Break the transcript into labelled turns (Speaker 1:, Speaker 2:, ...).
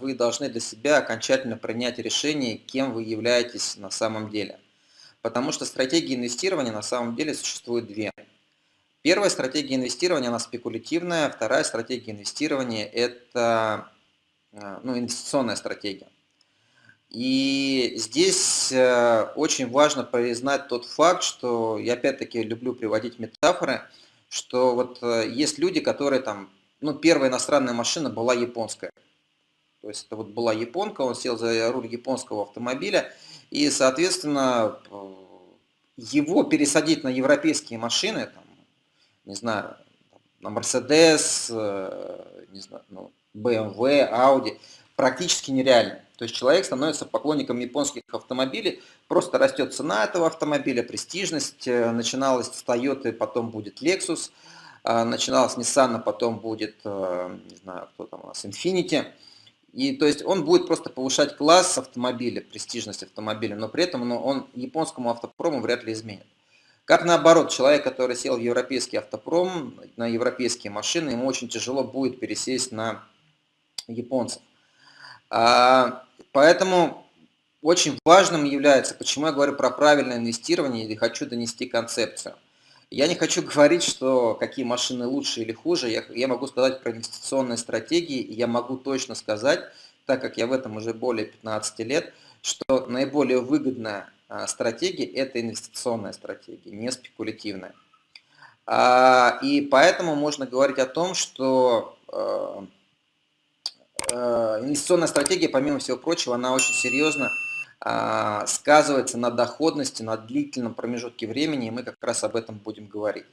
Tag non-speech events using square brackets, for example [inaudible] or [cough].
Speaker 1: Вы должны для себя окончательно принять решение, кем вы являетесь на самом деле. Потому что стратегии инвестирования на самом деле существует две. Первая стратегия инвестирования, она спекулятивная, вторая стратегия инвестирования – это э, ну, инвестиционная стратегия. И здесь э, очень важно признать тот факт, что я опять-таки люблю приводить метафоры, что вот э, есть люди, которые там, ну, первая иностранная машина была японская. То есть это вот была японка, он сел за руль японского автомобиля, и, соответственно, его пересадить на европейские машины, там, не знаю, на Mercedes, э, не знаю, ну, BMW, Audi, практически нереально. То есть человек становится поклонником японских автомобилей, просто растет цена этого автомобиля, престижность, э, начиналась с Toyota, потом будет Lexus, э, начиналась с Nissan, потом будет, не знаю, кто там у нас, Infiniti. И то есть он будет просто повышать класс автомобиля, престижность автомобиля, но при этом ну, он японскому автопрому вряд ли изменит. Как наоборот, человек, который сел в европейский автопром, на европейские машины, ему очень тяжело будет пересесть на японцев. А, поэтому очень важным является, почему я говорю про правильное инвестирование и хочу донести концепцию. Я не хочу [laughs] говорить, что какие машины лучше или хуже, я, я могу сказать про инвестиционные стратегии, и я могу точно сказать, так как я в этом уже более 15 лет, что наиболее выгодная а, стратегия – это инвестиционная стратегия, не спекулятивная. А, и поэтому можно говорить о том, что а, инвестиционная стратегия, помимо всего прочего, она очень серьезно сказывается на доходности, на длительном промежутке времени, и мы как раз об этом будем говорить.